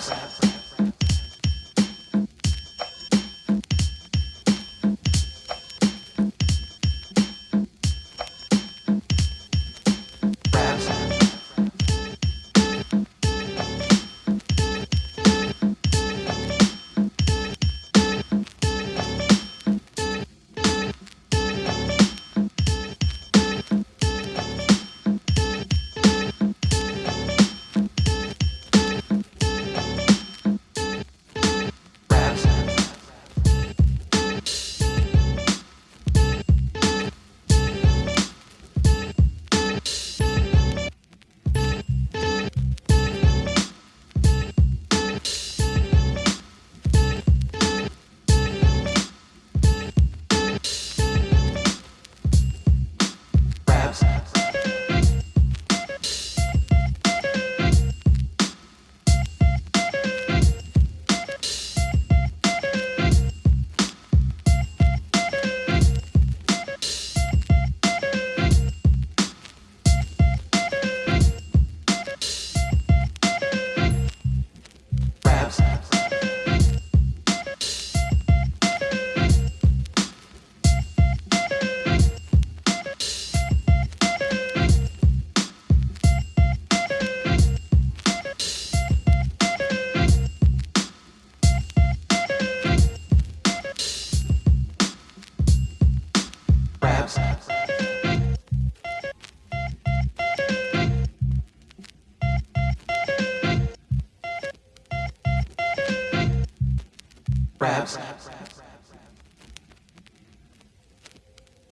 Sampson. Perhaps